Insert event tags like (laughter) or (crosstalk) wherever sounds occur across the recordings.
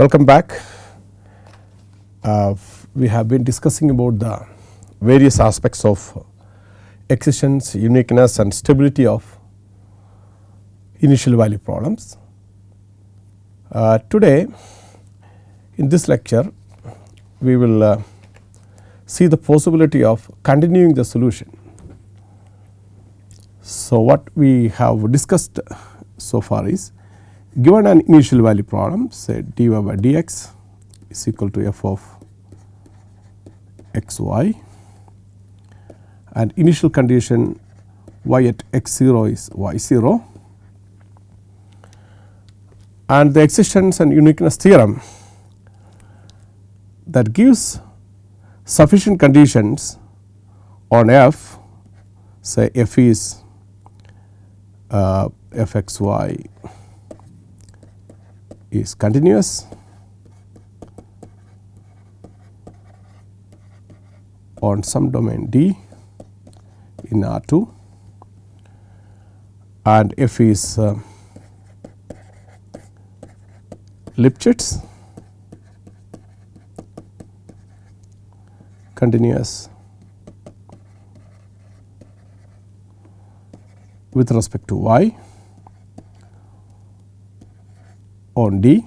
Welcome back. Uh, we have been discussing about the various aspects of existence, uniqueness and stability of initial value problems. Uh, today in this lecture we will uh, see the possibility of continuing the solution. So, what we have discussed so far is given an initial value problem say dy by dx is equal to f of x y and initial condition y at x 0 is y 0 and the existence and uniqueness theorem that gives sufficient conditions on f say f is uh, f x y is continuous. On some domain D in R 2 and f is uh, Lipschitz. Continuous. With respect to y on D,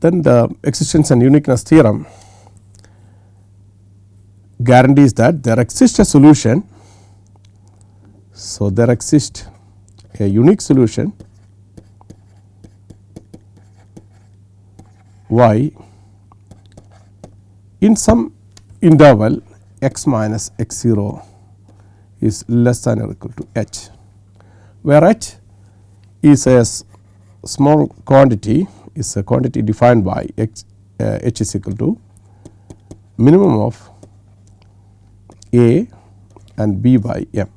then the existence and uniqueness theorem guarantees that there exists a solution. So, there exists a unique solution y in some interval x minus x 0 is less than or equal to h, where h is a small quantity is a quantity defined by x uh, h is equal to minimum of a and b by m.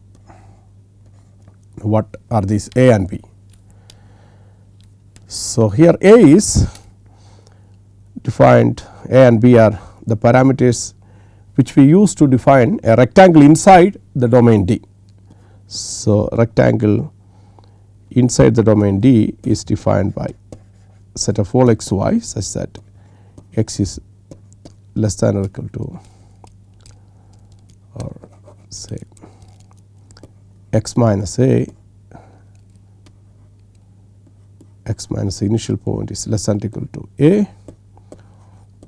What are these a and b? So, here a is defined a and b are the parameters which we use to define a rectangle inside the domain D. So, rectangle inside the domain D is defined by set of all x y such that x is less than or equal to or say x minus a x minus the initial point is less than or equal to a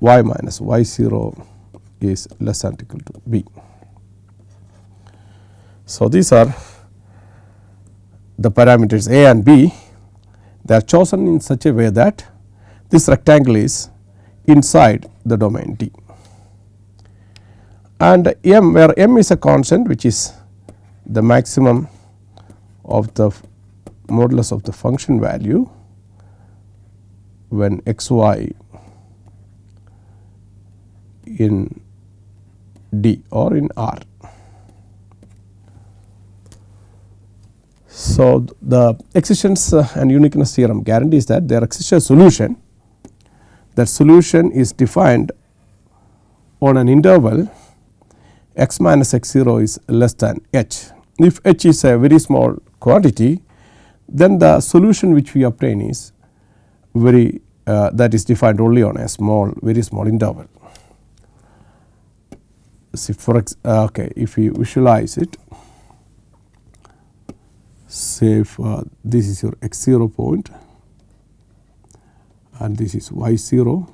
y minus y 0 is less than or equal to b. So, these are the parameters a and b they are chosen in such a way that this rectangle is inside the domain D. And m where m is a constant which is the maximum of the modulus of the function value when x y in D or in R. So, the existence and uniqueness theorem guarantees that there exists a solution that solution is defined on an interval x minus x 0 is less than h. If h is a very small quantity then the solution which we obtain is very uh, that is defined only on a small very small interval. See for ex uh, okay if we visualize it say uh, this is your x 0 point and this is y 0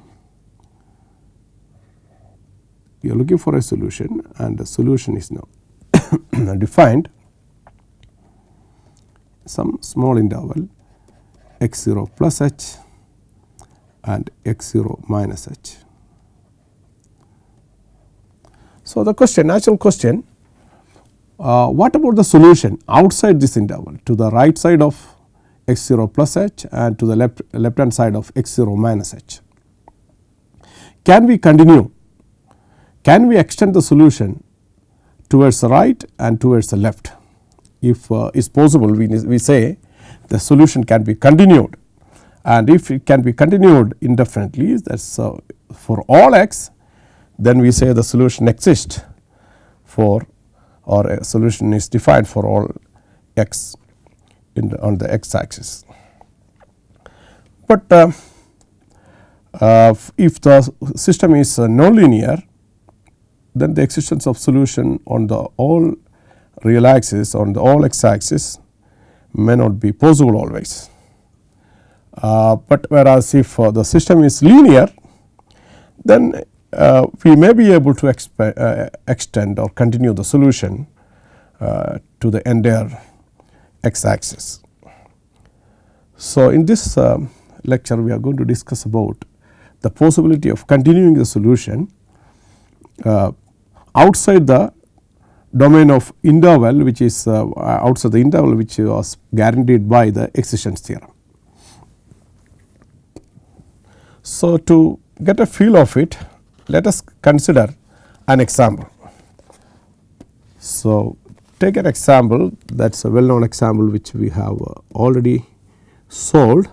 you are looking for a solution and the solution is now (coughs) defined some small interval x 0 plus h and x 0 minus h. So, the question natural question uh, what about the solution outside this interval? To the right side of x 0 plus h and to the left left hand side of x 0 minus h. Can we continue? Can we extend the solution towards the right and towards the left? If uh, is possible we, we say the solution can be continued. And if it can be continued indefinitely that is uh, for all x then we say the solution exists for or a solution is defined for all x the, on the x axis. but uh, uh, if the system is uh, nonlinear then the existence of solution on the all real axis on the all x axis may not be possible always. Uh, but whereas if uh, the system is linear then uh, we may be able to uh, extend or continue the solution uh, to the entire x axis. So, in this um, lecture we are going to discuss about the possibility of continuing the solution uh, outside the domain of interval which is uh, outside the interval which was guaranteed by the existence theorem. So, to get a feel of it let us consider an example. So, take an example that is a well known example which we have uh, already solved.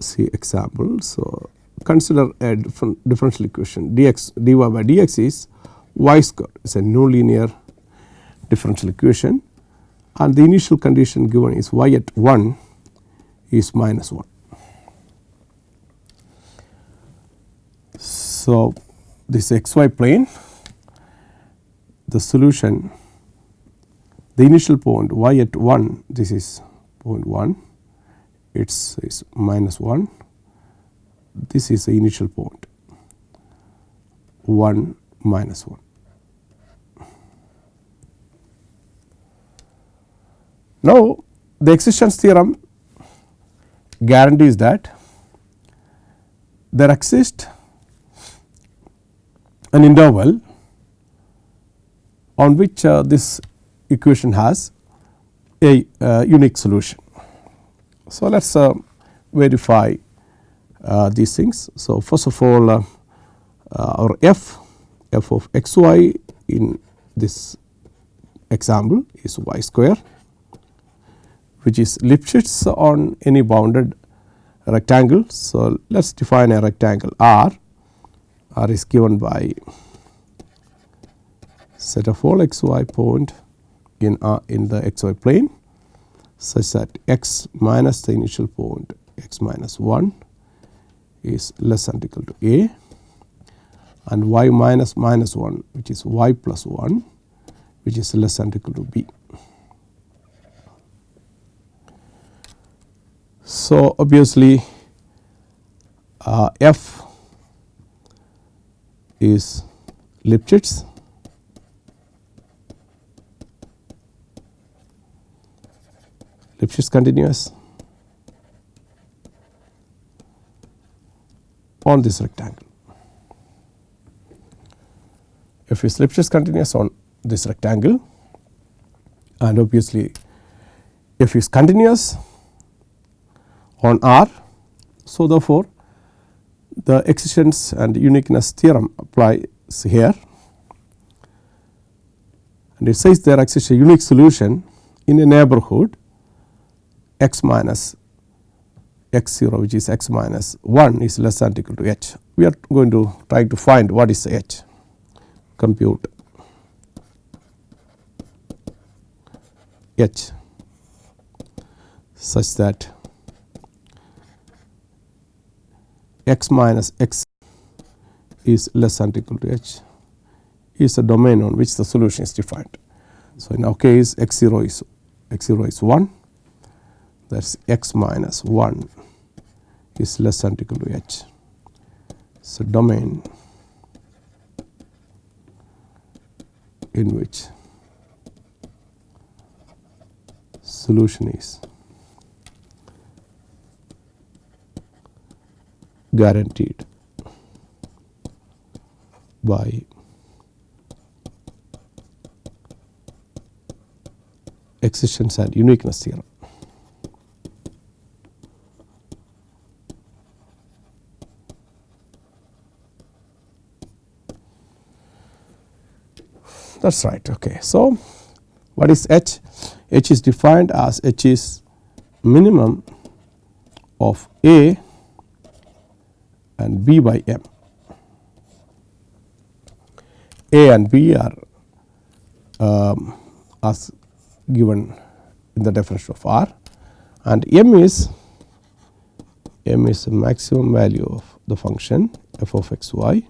See example. So, consider a different differential equation dx dy by dx is y square is a nonlinear differential equation and the initial condition given is y at 1 is minus 1. So, this xy plane the solution the initial point y at 1 this is point 1 it is minus 1 this is the initial point 1 minus 1. Now, the existence theorem guarantees that there exists an interval on which uh, this equation has a uh, unique solution. So, let us uh, verify uh, these things. So, first of all uh, uh, our f f of x y in this example is y square which is Lipschitz on any bounded rectangle. So, let us define a rectangle R, R is given by set of all x y point in R in the x y plane such that x minus the initial point x minus 1 is less than equal to a and y minus minus 1 which is y plus 1 which is less than equal to b. So, obviously, uh, f is Lipschitz Lipschitz continuous on this rectangle. If is Lipschitz continuous on this rectangle and obviously if is continuous on R. So, therefore, the existence and uniqueness theorem applies here and it says there exists a unique solution in a neighborhood x minus x 0 which is x minus 1 is less than equal to h. We are going to try to find what is h compute h such that x minus x is less than equal to h is the domain on which the solution is defined. So, in our case x 0 is x 0 is 1 that is x minus 1 is less than equal to h. So, domain in which solution is guaranteed by existence and uniqueness theorem. that is right. Okay. So, what is h? h is defined as h is minimum of a and b by m. a and b are um, as given in the definition of R and m is m is the maximum value of the function f of x y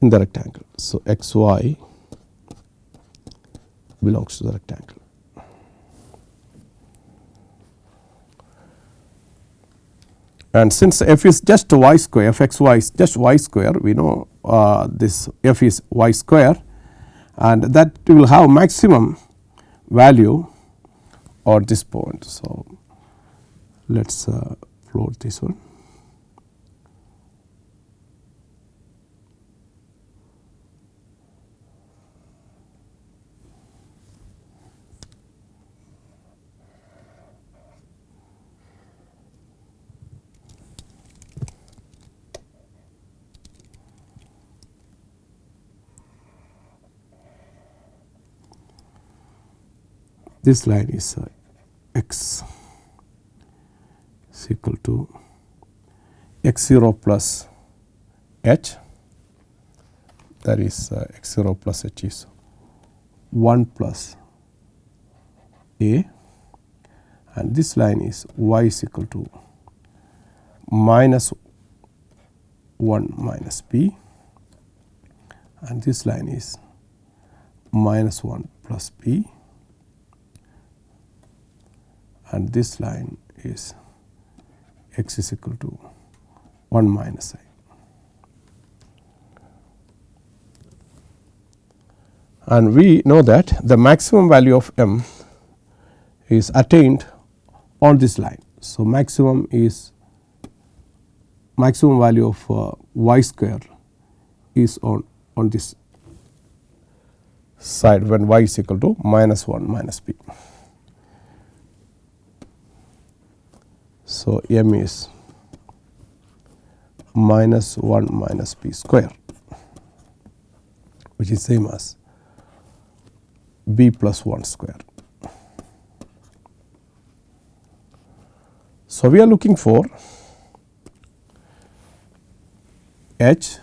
in the rectangle. So, x y belongs to the rectangle. And since f is just y square f x y is just y square we know uh, this f is y square and that will have maximum value at this point. So, let us uh, plot this one. This line is uh, x is equal to x 0 plus h. That is uh, x 0 plus h is 1 plus a. And this line is y is equal to minus 1 minus b. And this line is minus 1 plus b and this line is x is equal to 1 minus i. And we know that the maximum value of m is attained on this line. So, maximum is maximum value of uh, y square is on, on this side when y is equal to minus 1 minus b. So, m is minus 1 minus p square which is same as b plus 1 square. So, we are looking for h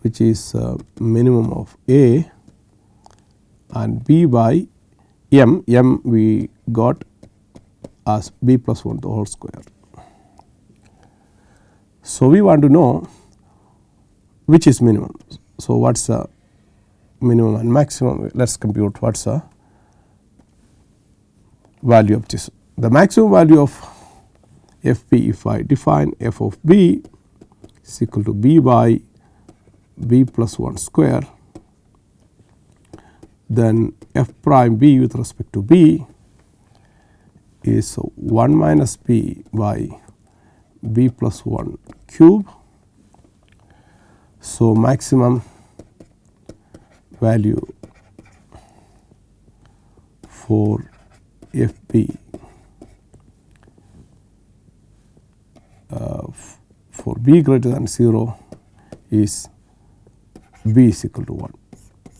which is uh, minimum of a and b by m, m we got as b plus 1 to the whole square. So, we want to know which is minimum. So, what is the minimum and maximum let us compute what is the value of this. The maximum value of f p if I define f of b is equal to b by b plus 1 square then f prime b with respect to b is 1 minus b by b plus 1 cube. So, maximum value for f b uh, for b greater than 0 is b is equal to 1.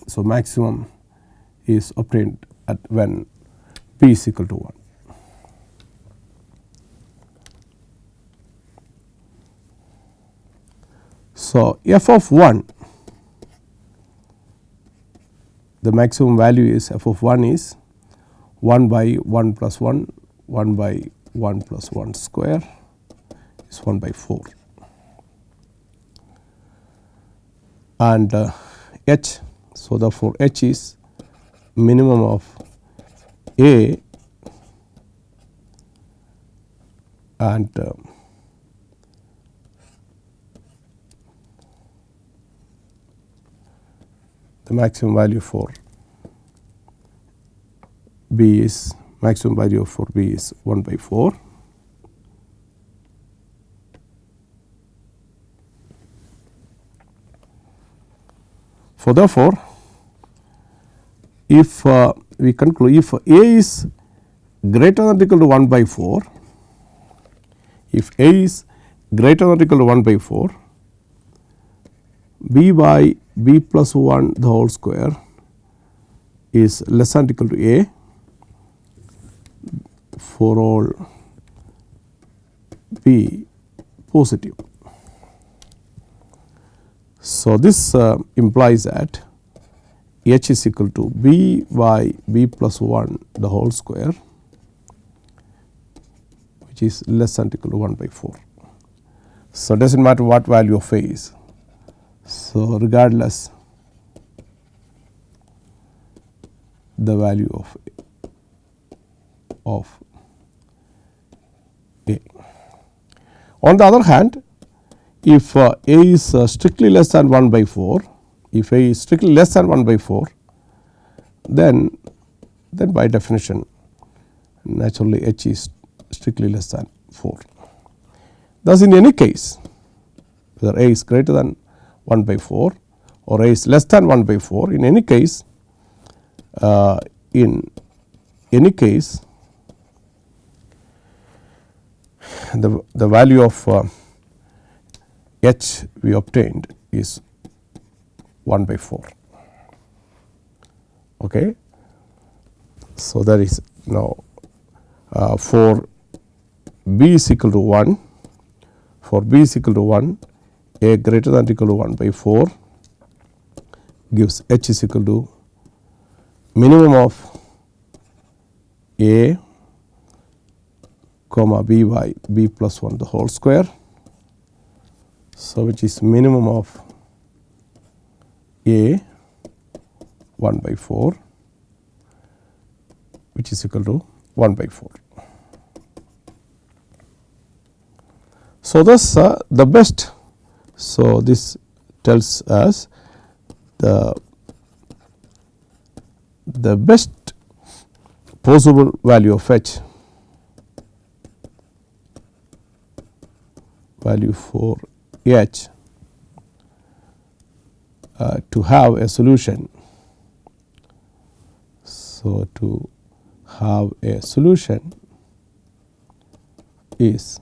So, maximum is obtained at when b is equal to 1. So, f of 1 the maximum value is f of 1 is 1 by 1 plus 1 1 by 1 plus 1 square is 1 by 4 and uh, h. So, therefore, h is minimum of a and uh, the maximum value for b is maximum value for b is 1 by 4. So, therefore, if uh, we conclude if a is greater than or equal to 1 by 4, if a is greater than or equal to 1 by 4, b by b plus 1 the whole square is less than equal to a for all b positive. So, this uh, implies that h is equal to b by b plus 1 the whole square which is less than equal to 1 by 4. So, does not matter what value of a is. So, regardless the value of of a. On the other hand, if uh, a is uh, strictly less than 1 by 4, if a is strictly less than 1 by 4, then then by definition naturally h is strictly less than 4. Thus, in any case whether a is greater than 1 by 4 or a is less than 1 by 4 in any case uh, in any case the, the value of uh, h we obtained is 1 by 4. Okay. So, that is now uh, for b is equal to 1 for b is equal to 1 a greater than equal to 1 by 4 gives h is equal to minimum of a comma b by b plus 1 the whole square. So, which is minimum of a 1 by 4 which is equal to 1 by 4. So, thus uh, the best so this tells us the the best possible value of h value for h uh, to have a solution. So, to have a solution is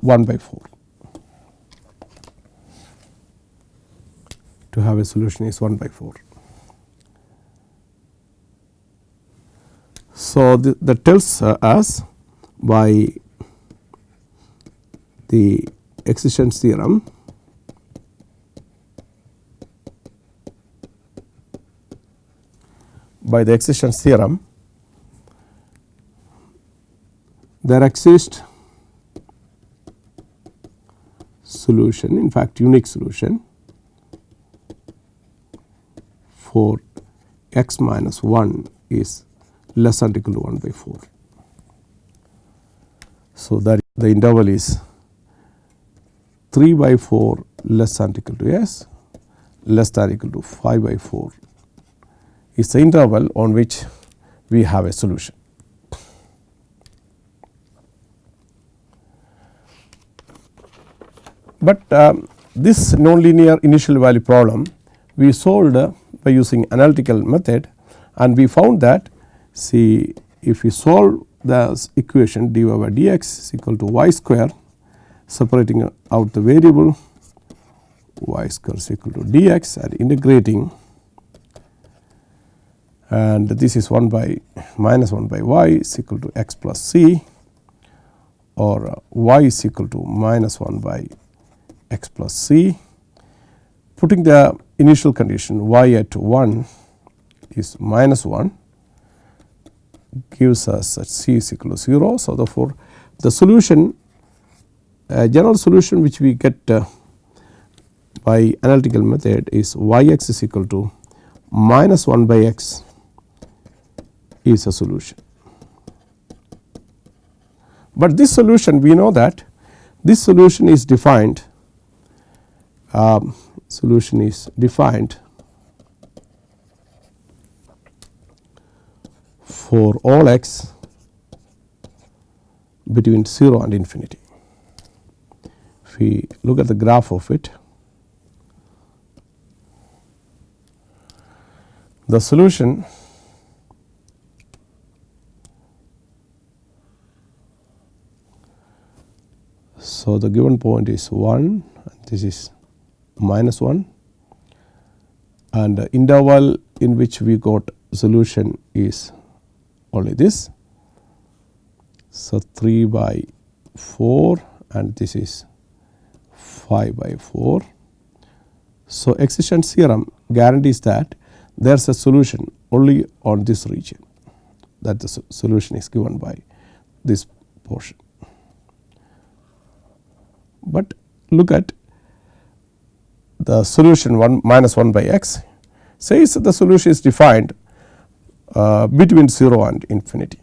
1 by 4. To have a solution is 1 by 4. So, that tells uh, us by the existence theorem by the existence theorem there exists solution in fact unique solution for x minus 1 is less than or equal to 1 by 4. So, that the interval is 3 by 4 less than or equal to s less than or equal to 5 by 4 is the interval on which we have a solution. But um, this nonlinear initial value problem we solved uh, by using analytical method and we found that see if we solve the equation dy by dx is equal to y square separating out the variable y square is equal to dx and integrating and this is 1 by minus 1 by y is equal to x plus c or uh, y is equal to minus 1 by x plus c. Putting the initial condition y at 1 is minus 1 gives us that c is equal to 0. So, therefore, the solution a general solution which we get uh, by analytical method is y x is equal to minus 1 by x is a solution. But this solution we know that this solution is defined um, solution is defined for all x between 0 and infinity. If we look at the graph of it, the solution So, the given point is 1 this is minus 1 and the interval in which we got solution is only this. So, 3 by 4 and this is 5 by 4. So, existence theorem guarantees that there is a solution only on this region that the solution is given by this portion. But look at the solution 1 minus 1 by x says that the solution is defined uh, between 0 and infinity.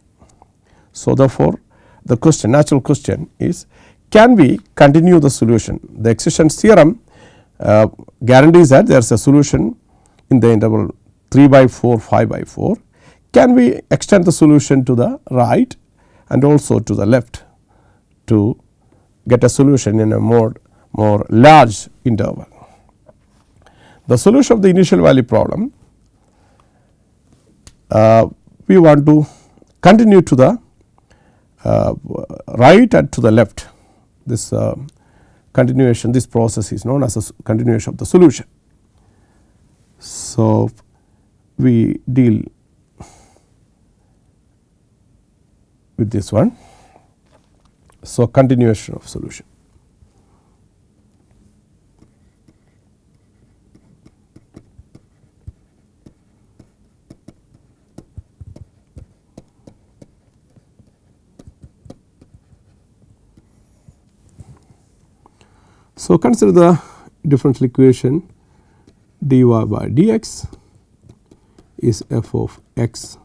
So, therefore, the question natural question is can we continue the solution the existence theorem uh, guarantees that there is a solution in the interval 3 by 4 5 by 4 can we extend the solution to the right and also to the left to get a solution in a more more large interval. The solution of the initial value problem uh, we want to continue to the uh, right and to the left this uh, continuation this process is known as a continuation of the solution. So, we deal with this one. So, continuation of solution. So, consider the differential equation dy by dx is f of x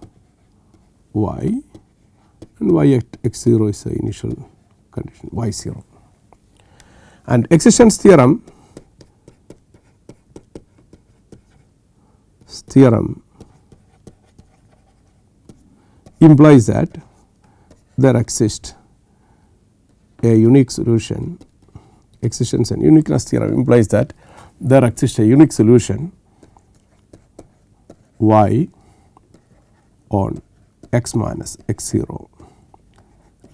y and y at x 0 is the initial condition y 0. And existence theorem theorem implies that there exists a unique solution existence and uniqueness theorem implies that there exists a unique solution y on x minus x 0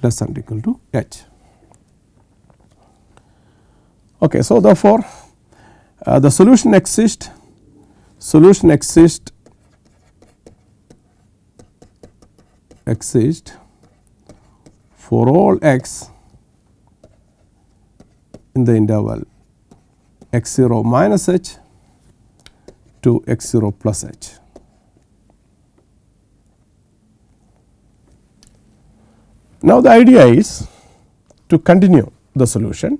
less than or equal to h. Okay, so, therefore, uh, the solution exists solution exists exist for all x in the interval x 0 minus h to x 0 plus h. Now, the idea is to continue the solution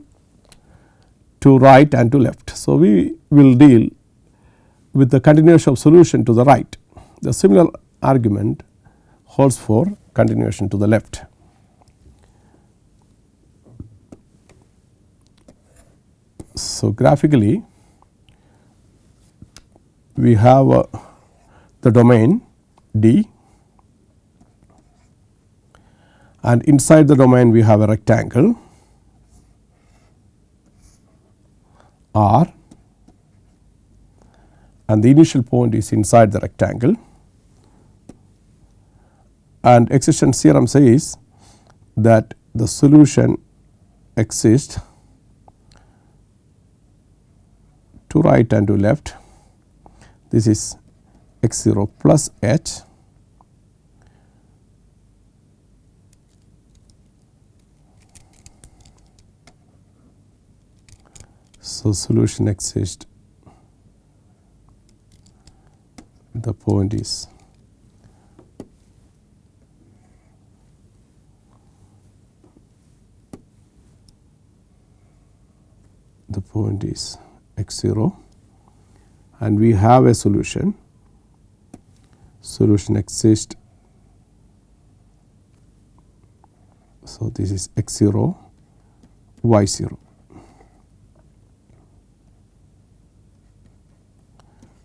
to right and to left. So, we will deal with the continuation of solution to the right. The similar argument holds for continuation to the left. So, graphically we have uh, the domain D. And inside the domain we have a rectangle. R. And the initial point is inside the rectangle. And existence theorem says that the solution exists to right and to left. This is x 0 plus h. So, solution exists. The point is the point is x 0 and we have a solution solution exists. So, this is x 0 y 0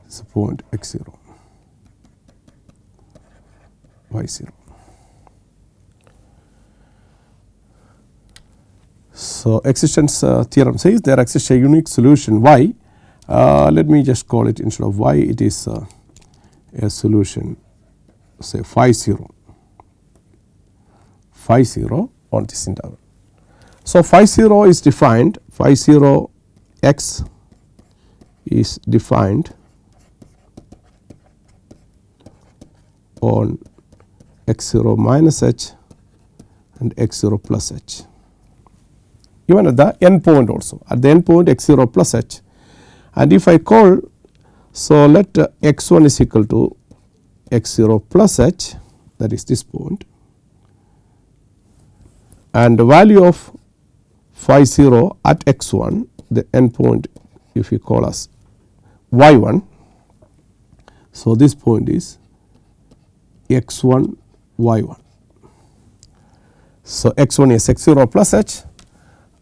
this is point x 0 y 0. So, existence uh, theorem says there exists a unique solution y. Uh, let me just call it instead of y it is uh, a solution say phi 0 phi 0 on this interval. So, phi 0 is defined phi 0 x is defined on x 0 minus h and x 0 plus h even at the end point also at the end point x 0 plus h and if I call So, let uh, x 1 is equal to x 0 plus h that is this point and the value of phi 0 at x 1 the end point if you call us y 1. So, this point is x 1 y 1. So, x 1 is x 0 plus h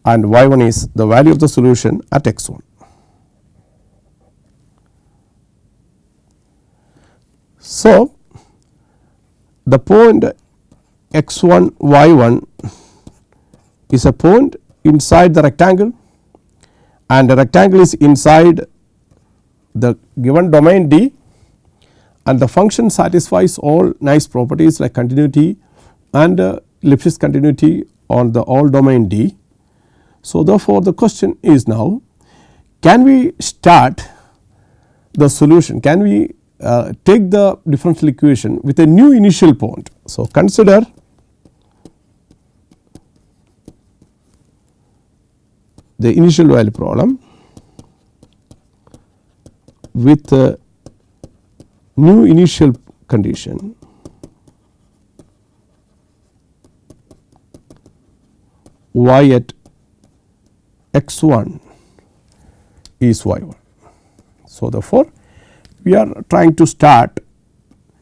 and y 1 is the value of the solution at x 1. So, the point x 1 y 1 is a point inside the rectangle and the rectangle is inside the given domain D and the function satisfies all nice properties like continuity and uh, Lipschitz continuity on the all domain D. So, therefore, the question is now can we start the solution can we uh, take the differential equation with a new initial point. So, consider the initial value problem with a new initial condition y at x 1 is y 1. So, therefore, we are trying to start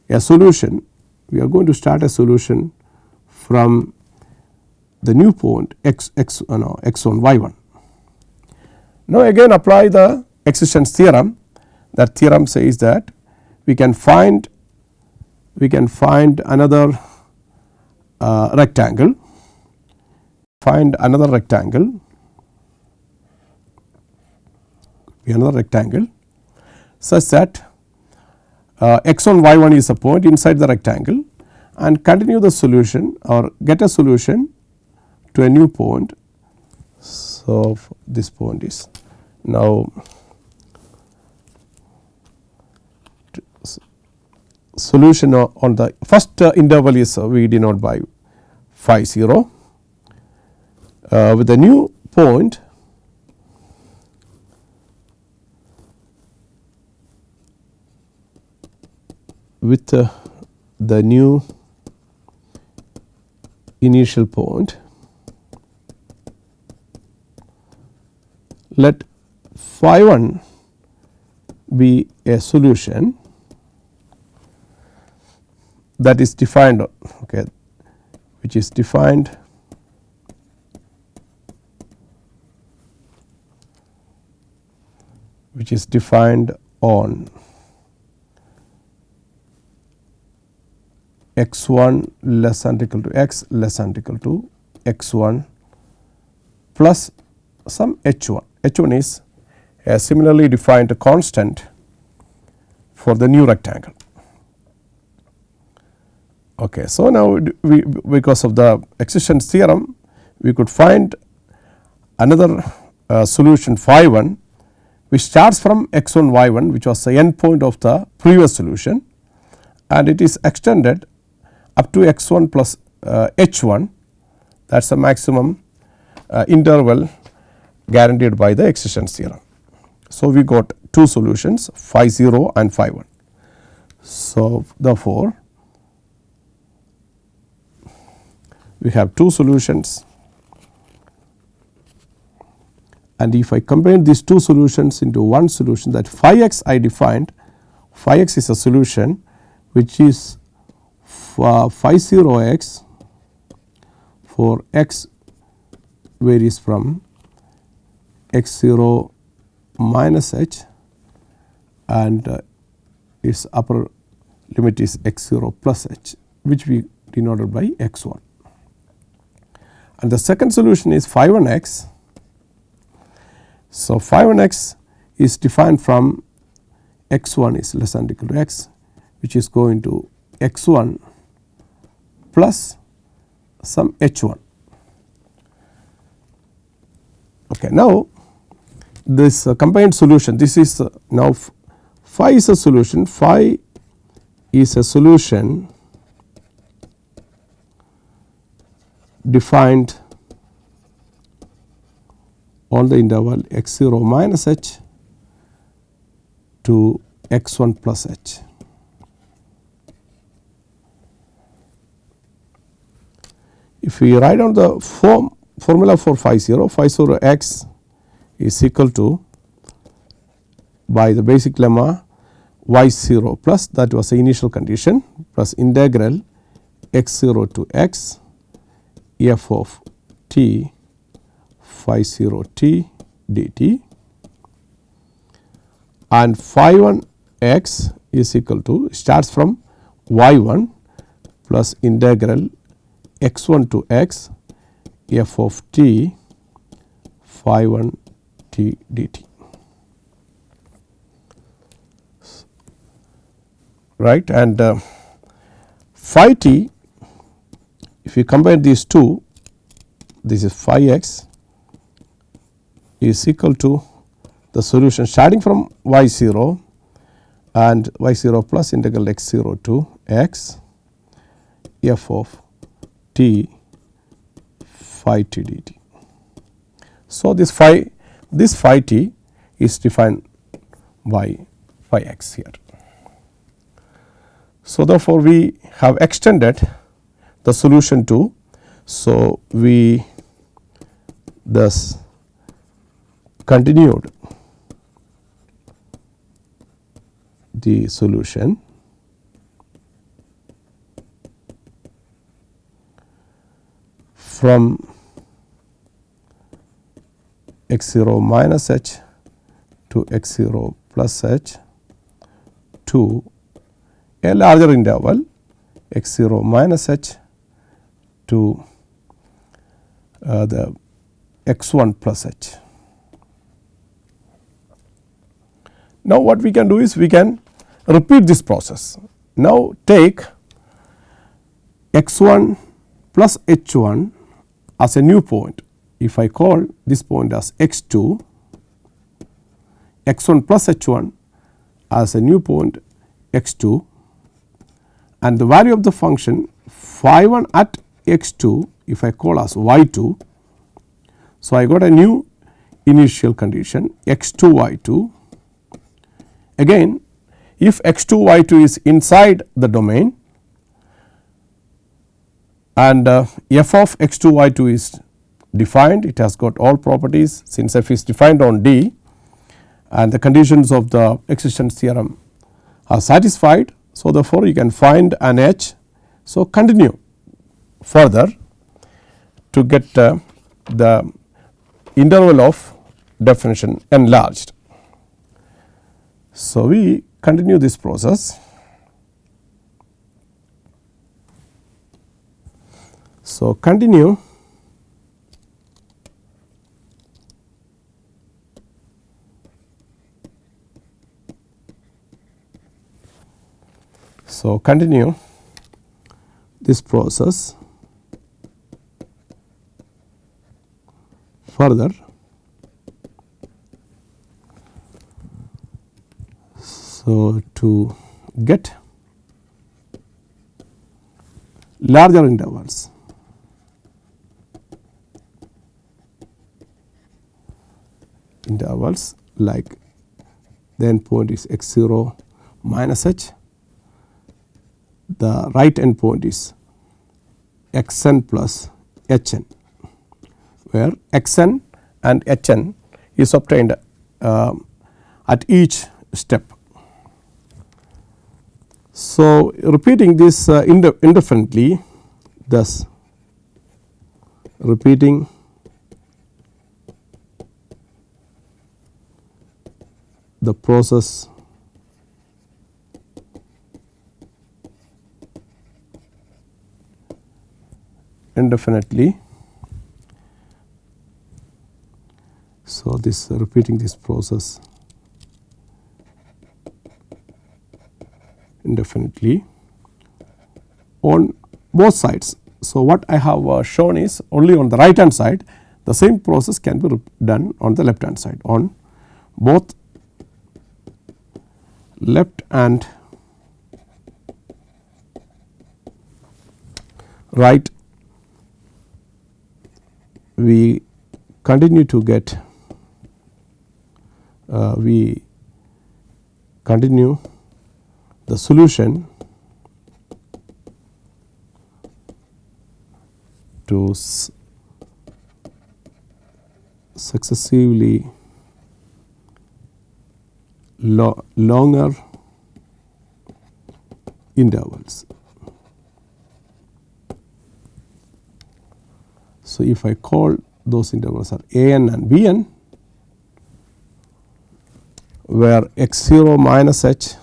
a solution we are going to start a solution from the new point x x uh, no, x 1 y 1. Now, again apply the existence theorem that theorem says that we can find we can find another uh, rectangle find another rectangle another rectangle such that uh, x 1 y 1 is a point inside the rectangle and continue the solution or get a solution to a new point. So, this point is now solution on the first uh, interval is uh, we denote by phi 0 uh, with a new point with uh, the new initial point. Let phi 1 be a solution that is defined okay, which is defined which is defined on x 1 less than equal to x less than equal to x 1 plus some h 1. h 1 is a similarly defined constant for the new rectangle. Okay. So, now we because of the existence theorem we could find another uh, solution phi 1 which starts from x 1 y 1 which was the end point of the previous solution and it is extended up to x 1 plus uh, h 1 that is the maximum uh, interval guaranteed by the existence theorem. So, we got two solutions phi 0 and phi 1. So, therefore, we have two solutions and if I combine these two solutions into one solution that phi x I defined phi x is a solution which is phi 0 x for x varies from x 0 minus h and uh, its upper limit is x 0 plus h which we denoted by x 1. And the second solution is phi 1 x. So, phi 1 x is defined from x 1 is less than equal to x which is going to x 1 plus some h 1. Okay. Now, this uh, combined solution this is uh, now phi is a solution phi is a solution defined on the interval x 0 minus h to x 1 plus h. If we write down the form formula for phi 0, phi 0 x is equal to by the basic lemma y 0 plus that was the initial condition plus integral x 0 to x f of t phi 0 t dt. And phi 1 x is equal to starts from y 1 plus integral x 1 to x f of t phi 1 t dt. right and uh, phi t if you combine these two this is phi x is equal to the solution starting from y 0 and y 0 plus integral x 0 to x f of t phi t dt. So, this phi this phi t is defined by phi x here. So, therefore, we have extended the solution to. So, we thus continued the solution from x 0 minus h to x 0 plus h to a larger interval x 0 minus h to uh, the x 1 plus h. Now, what we can do is we can repeat this process. Now, take x 1 plus h 1 as a new point. If I call this point as x 2, x 1 plus h 1 as a new point x 2 and the value of the function phi 1 at x 2 if I call as y 2. So, I got a new initial condition x 2 y 2 again if x 2 y 2 is inside the domain and uh, f of x 2 y 2 is defined it has got all properties since f is defined on D and the conditions of the existence theorem are satisfied so, therefore, you can find an h. So, continue further to get uh, the interval of definition enlarged. So, we continue this process. So, continue. So, continue this process. Further. So, to get larger intervals intervals like the endpoint is x 0 minus h the right endpoint is x n plus h n, where x n and h n is obtained uh, at each step. So, repeating this uh, indefinitely thus repeating the process. Indefinitely. So, this repeating this process. Indefinitely. On both sides. So, what I have uh, shown is only on the right hand side. The same process can be done on the left hand side. On both left and right we continue to get uh, we continue the solution to successively lo longer intervals. So, if I call those intervals are a n and b n where x 0 minus h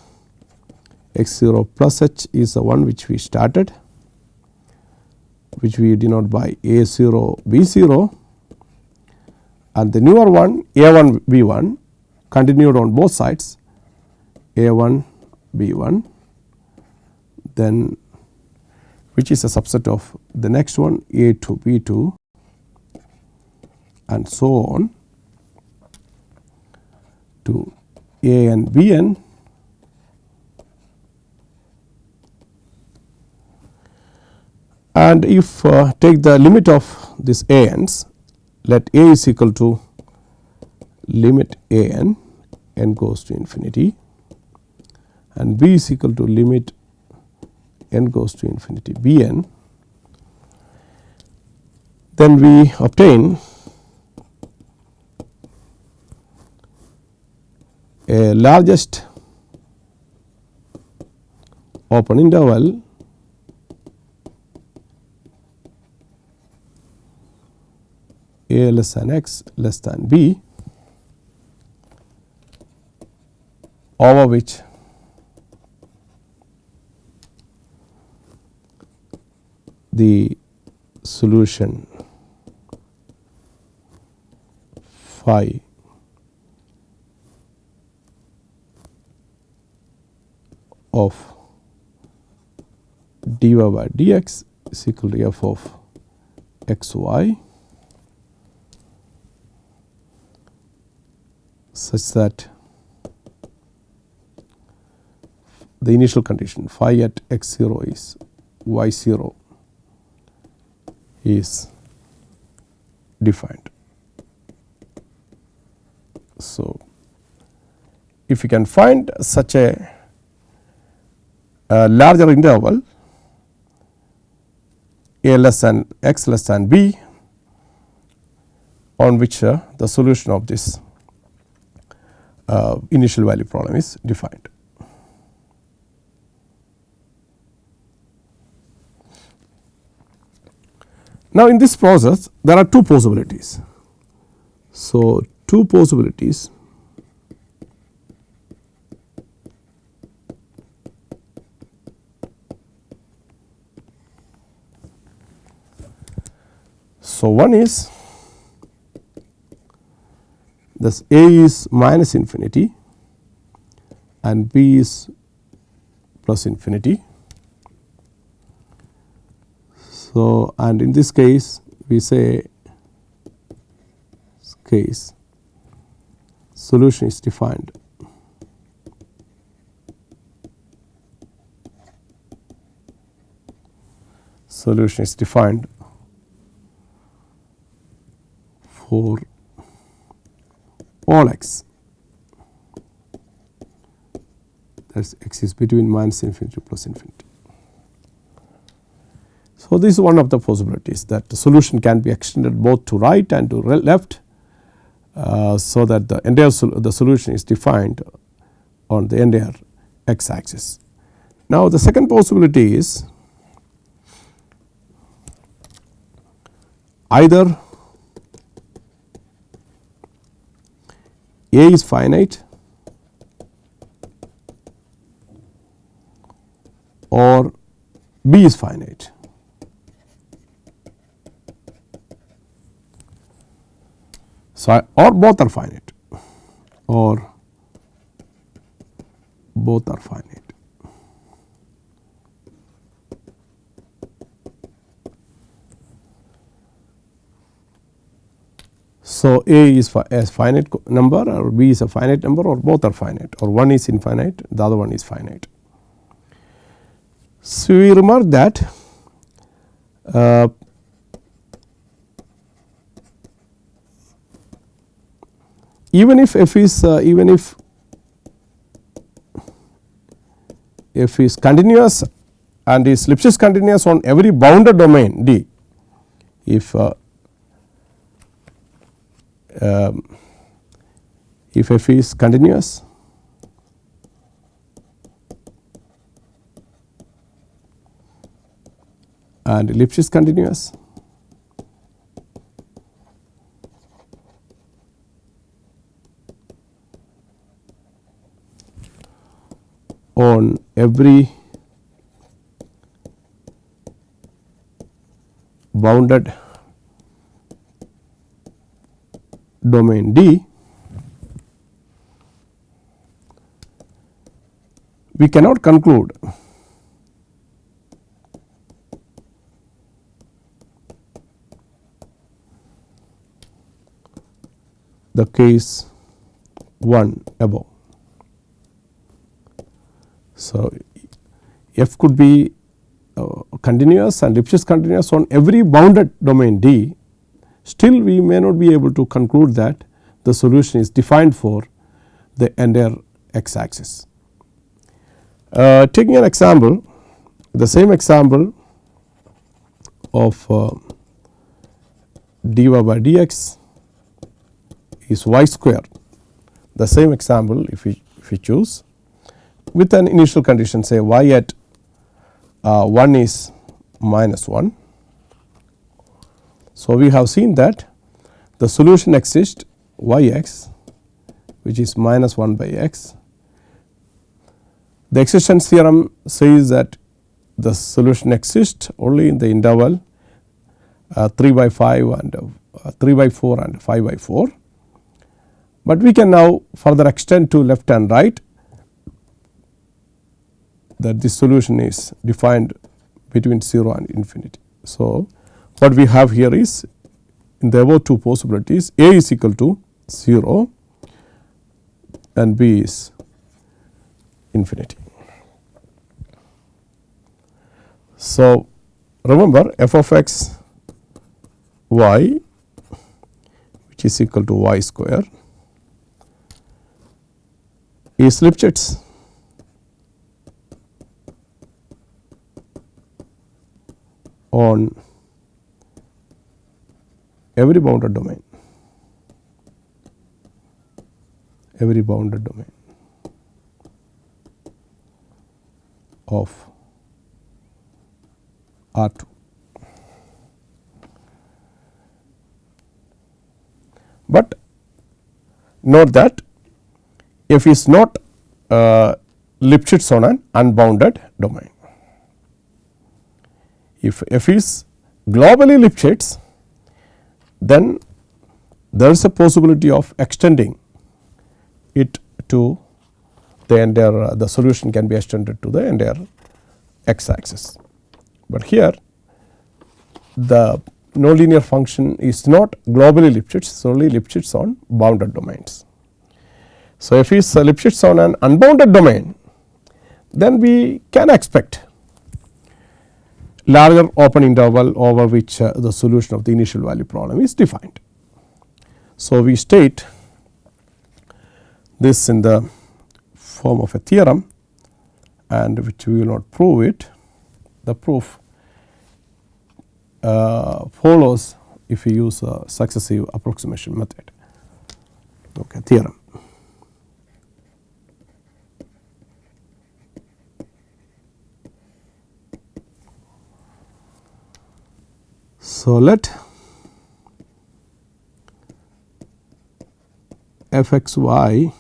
x 0 plus h is the one which we started which we denote by a 0 b 0 and the newer one a 1 b 1 continued on both sides a 1 b 1 then which is a subset of the next one a 2 b 2 and so on to a n. And if uh, take the limit of this a n's let a is equal to limit a n n goes to infinity and b is equal to limit n goes to infinity b n then we obtain a largest open interval a less than x less than b over which the solution. Phi. Of dy by dx is equal to f of x y such that the initial condition phi at x 0 is y 0 is defined. So, if you can find such a, a larger interval a less than x less than b on which uh, the solution of this uh, initial value problem is defined. Now, in this process there are two possibilities. So, two possibilities So, one is Thus, A is minus infinity and B is plus infinity. So, and in this case we say case solution is defined solution is defined for all x that is x is between minus infinity plus infinity. So, this is one of the possibilities that the solution can be extended both to right and to left. Uh, so, that the entire sol the solution is defined on the entire x axis. Now, the second possibility is either A is finite or B is finite. So, or both are finite or both are finite. So, A is a finite number or B is a finite number or both are finite or one is infinite the other one is finite. So, we remark that uh, even if f is uh, even if f is continuous and is Lipschitz continuous on every bounded domain D, if uh, um, if f is continuous and Lipschitz continuous on every bounded domain D, we cannot conclude the case 1 above. So, f could be uh, continuous and Lipschitz continuous on every bounded domain D, still we may not be able to conclude that the solution is defined for the entire x axis. Uh, taking an example, the same example of uh, dy by dx is y square, the same example if we if we choose with an initial condition say y at uh, 1 is minus 1. So, we have seen that the solution exists y x which is minus 1 by x. The existence theorem says that the solution exists only in the interval uh, 3 by 5 and uh, 3 by 4 and 5 by 4. But we can now further extend to left and right that this solution is defined between 0 and infinity. So, what we have here is in the above two possibilities A is equal to 0 and B is infinity. So, remember f of x y which is equal to y square is Lipschitz on every bounded domain, every bounded domain of R 2. But note that f is not uh, Lipschitz on an unbounded domain. If f is globally Lipschitz, then there is a possibility of extending it to the entire uh, the solution can be extended to the entire x axis. But here the nonlinear function is not globally Lipschitz, it is only Lipschitz on bounded domains. So, if is Lipschitz on an unbounded domain, then we can expect larger open interval over which uh, the solution of the initial value problem is defined. So, we state this in the form of a theorem and which we will not prove it. The proof uh, follows if we use a successive approximation method okay, theorem. So, let f x y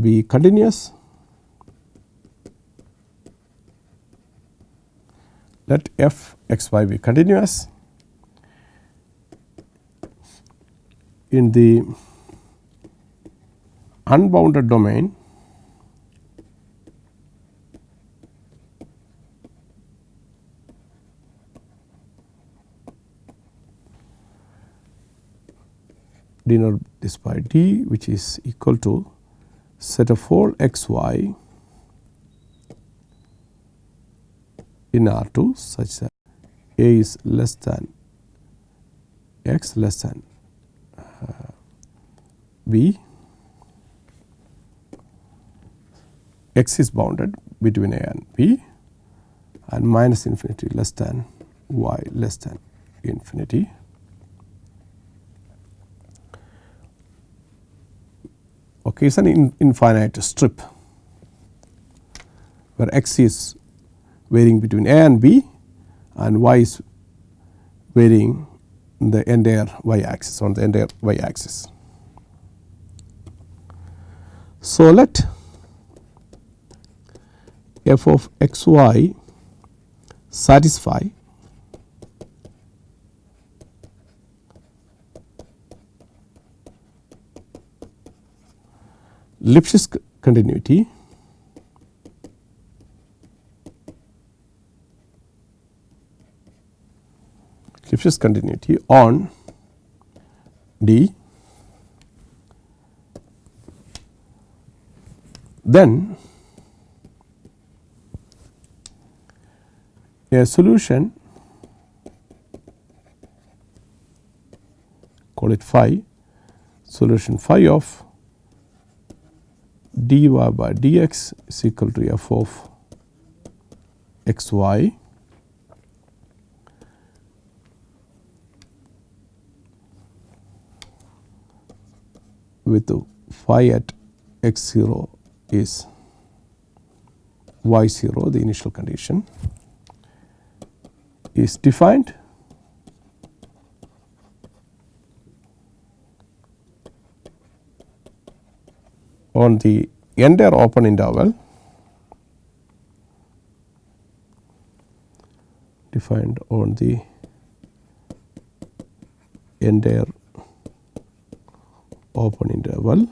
be continuous, let f x y be continuous in the unbounded domain denote this by d which is equal to set of all x y in R 2 such that a is less than x less than uh, b x is bounded between a and b and minus infinity less than y less than infinity. Okay, it is an in infinite strip where x is varying between a and b and y is varying in the entire y axis on the entire y axis. So, let f of x y satisfy Lipschitz continuity. Lipschitz continuity on D. Then a solution call it phi solution phi of dy by dx is equal to f of x y with phi at x 0 is y 0 the initial condition is defined on the entire open interval defined on the entire open interval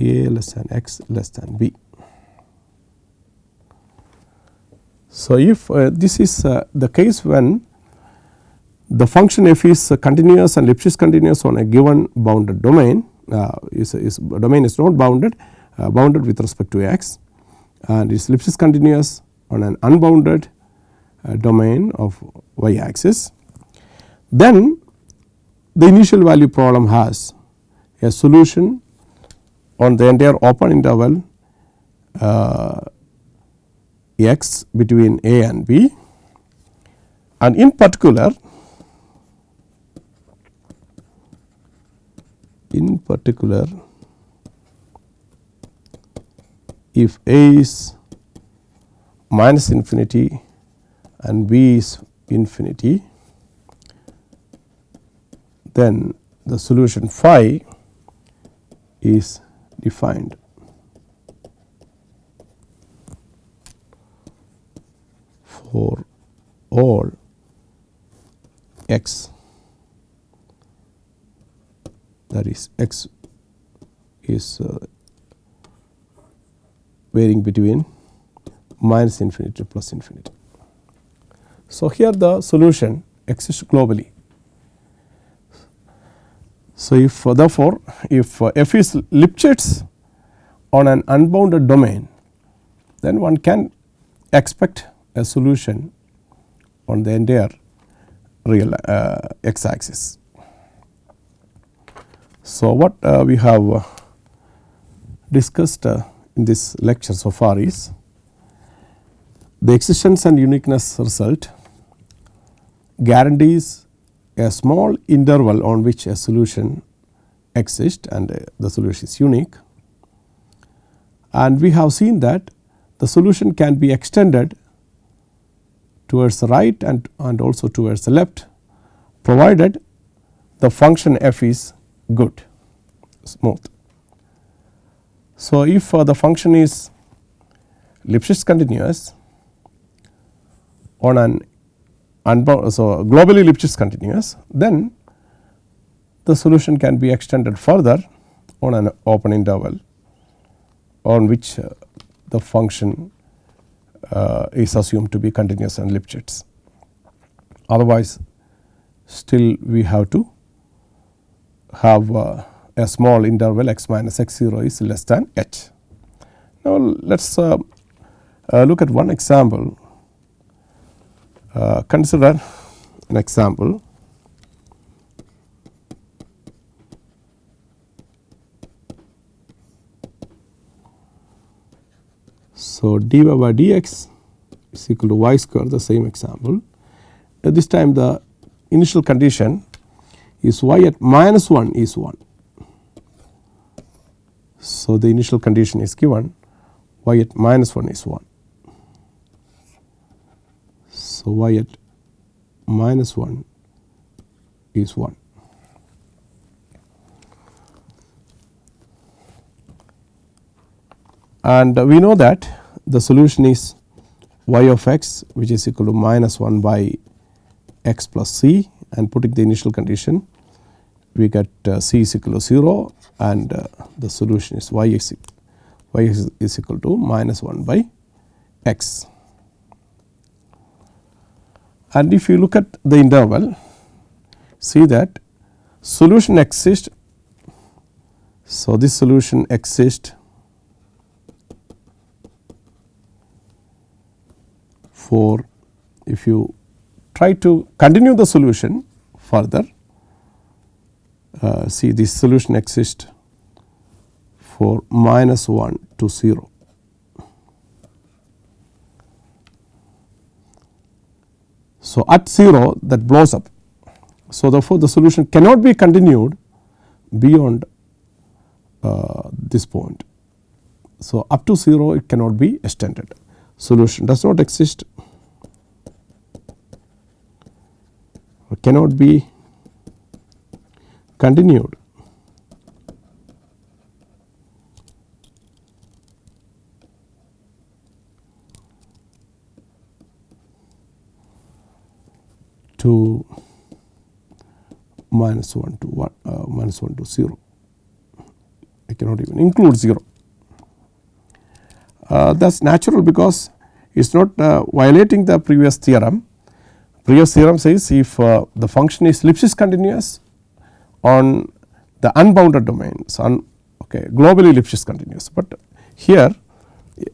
a less than x less than b. So, if uh, this is uh, the case when the function f is continuous and Lipschitz continuous on a given bounded domain uh, is, is domain is not bounded uh, bounded with respect to x and is Lipschitz continuous on an unbounded uh, domain of y axis. Then the initial value problem has a solution on the entire open interval uh, x between a and b and in particular in particular if a is minus infinity and b is infinity then the solution phi is defined. for all x that is x is uh, varying between minus infinity to plus infinity. So, here the solution exists globally. So, if uh, therefore, if uh, f is Lipschitz on an unbounded domain then one can expect a solution on the entire real uh, x axis. So, what uh, we have uh, discussed uh, in this lecture so far is the existence and uniqueness result guarantees a small interval on which a solution exists and the solution is unique. And we have seen that the solution can be extended towards the right and, and also towards the left provided the function f is good smooth. So, if uh, the function is Lipschitz continuous on an unbound so globally Lipschitz continuous then the solution can be extended further on an open interval on which uh, the function uh, is assumed to be continuous and Lipschitz. Otherwise, still we have to have uh, a small interval x minus x 0 is less than h. Now, let us uh, uh, look at one example. Uh, consider an example. So, dy by dx is equal to y square the same example. At this time the initial condition is y at minus 1 is 1. So, the initial condition is given y at minus 1 is 1. So, y at minus 1 is 1. And we know that the solution is y of x which is equal to minus 1 by x plus c and putting the initial condition we get uh, c is equal to 0 and uh, the solution is y is, y is, is equal to minus 1 by x. And if you look at the interval see that solution exists. So, this solution exists for if you try to continue the solution further uh, see this solution exists for minus 1 to 0. So, at 0 that blows up. So, therefore, the solution cannot be continued beyond uh, this point. So, up to 0 it cannot be extended solution does not exist cannot be continued to minus 1 to 1 uh, minus 1 to 0 I cannot even include 0. Uh, that is natural because it is not uh, violating the previous theorem. Previous theorem says if uh, the function is Lipschitz continuous on the unbounded domains on okay, globally Lipschitz continuous, but here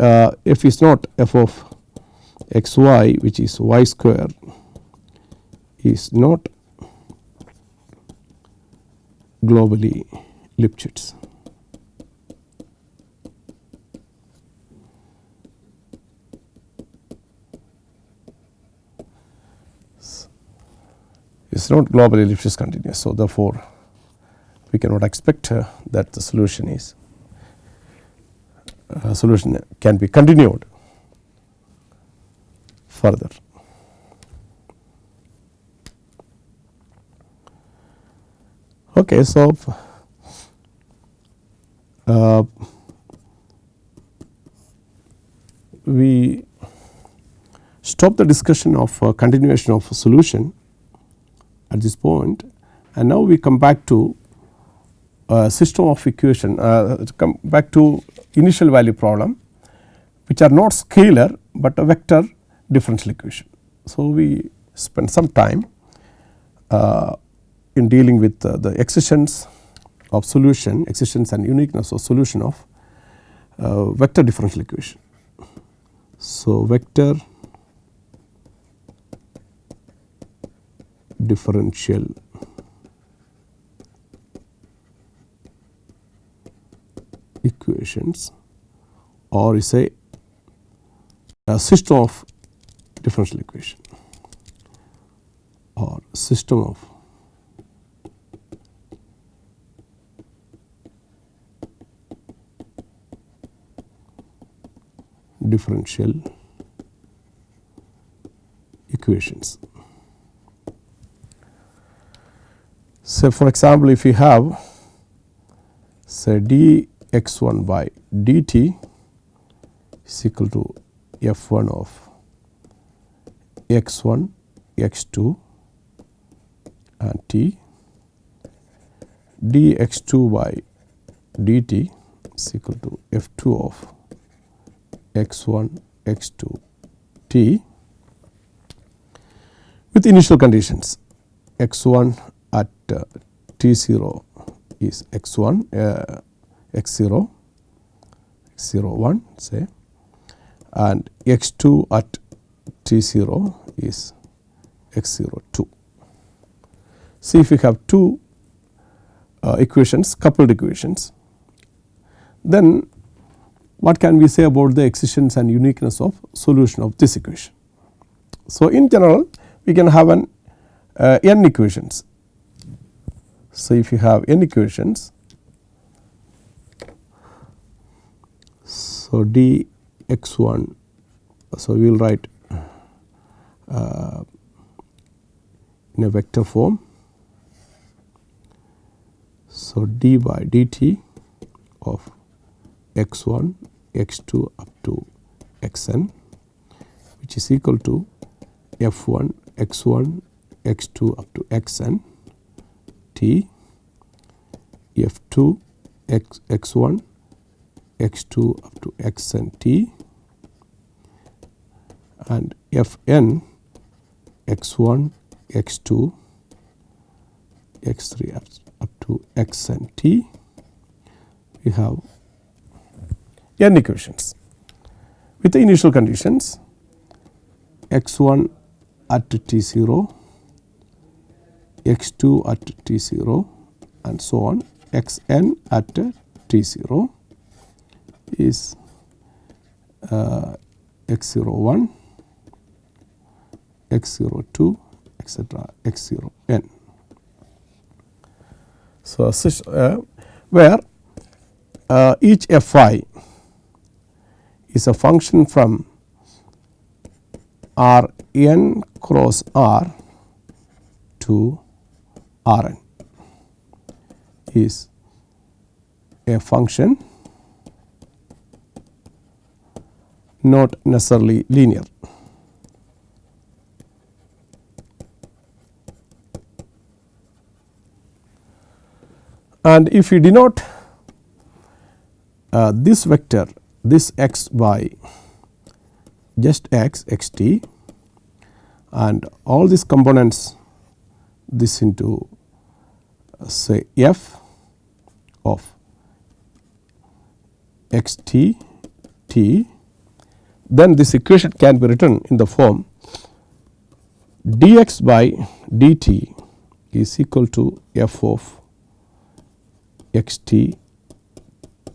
uh, f is not f of x y which is y square is not globally Lipschitz. Is not globally Lipschitz continuous. So, therefore, we cannot expect uh, that the solution is uh, solution can be continued further. Okay, so uh, we stop the discussion of uh, continuation of a solution at this point and now we come back to a system of equation uh, come back to initial value problem which are not scalar, but a vector differential equation. So, we spend some time uh, in dealing with uh, the existence of solution existence and uniqueness of solution of uh, vector differential equation. So, vector differential. Equations. Or is a, a system of differential equation. Or system of differential equations. So, for example, if you have say d x 1 by dt is equal to f 1 of x 1 x 2 and t. d x 2 by dt is equal to f 2 of x 1 x 2 t. With initial conditions x 1 at uh, t 0 is x 1 uh, x 0 x 0 1 say and x 2 at t 0 is x 0 2. See if we have two uh, equations coupled equations then what can we say about the existence and uniqueness of solution of this equation. So, in general we can have an uh, n equations. So, if you have n equations, so d x 1, so we will write uh, in a vector form. So, d by dt of x 1 x 2 up to x n which is equal to f 1 x 1 x 2 up to x n t f 2 x x 1 x 2 up to x n t and t and f n x 1 x 2 x 3 up, up to x n t. We have n equations. With the initial conditions x 1 at t 0, x 2 at t 0 and so on x n at t 0 is uh, x 0 1, x 0 2 etc. x 0 n. So, uh, where uh, each f i is a function from R n cross R to R n is a function not necessarily linear. And if we denote uh, this vector this x by just x x t and all these components this into say f of x t t. Then this equation can be written in the form dx by dt is equal to f of x t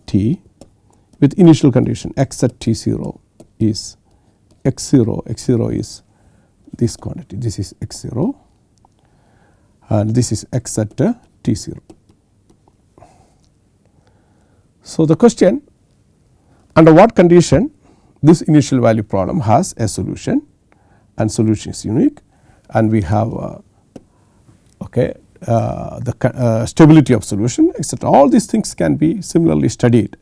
t with initial condition x at t 0 is x 0, x 0 is this quantity, this is x 0 and this is x at uh, t 0. So, the question under what condition this initial value problem has a solution and solution is unique and we have uh, okay, uh, the uh, stability of solution etc. All these things can be similarly studied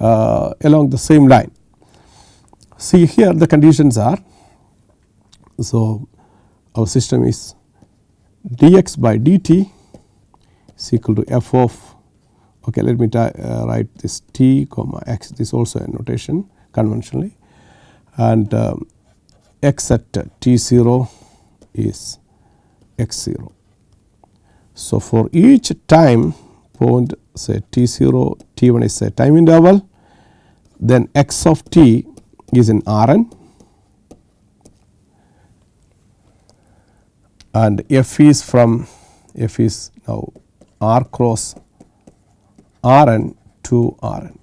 uh, along the same line. See here the conditions are so our system is dx by dt is equal to f of okay let me uh, write this t comma x this also a notation conventionally and um, x at t 0 is x 0. So, for each time point say t 0 t 1 is a time interval then x of t is in R n and f is from f is now r cross R n to R n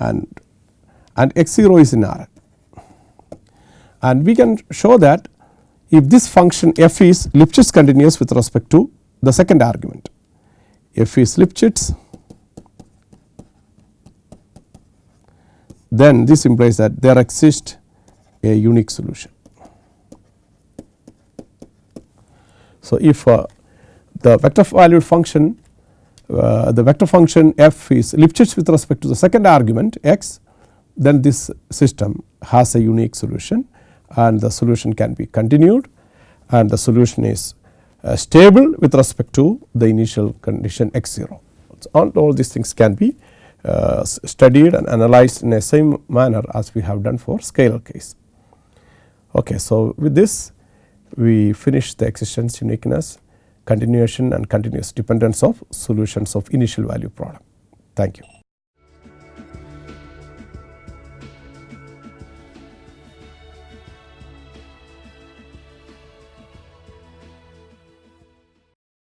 and and x 0 is in R n and we can show that if this function f is Lipschitz continuous with respect to the second argument. If f is Lipschitz then this implies that there exists a unique solution. So, if uh, the vector valued function uh, the vector function f is Lipschitz with respect to the second argument x then this system has a unique solution and the solution can be continued and the solution is uh, stable with respect to the initial condition x 0. So, all, these things can be uh, studied and analyzed in the same manner as we have done for scalar case. Okay, so, with this we finish the existence uniqueness continuation and continuous dependence of solutions of initial value problem. Thank you.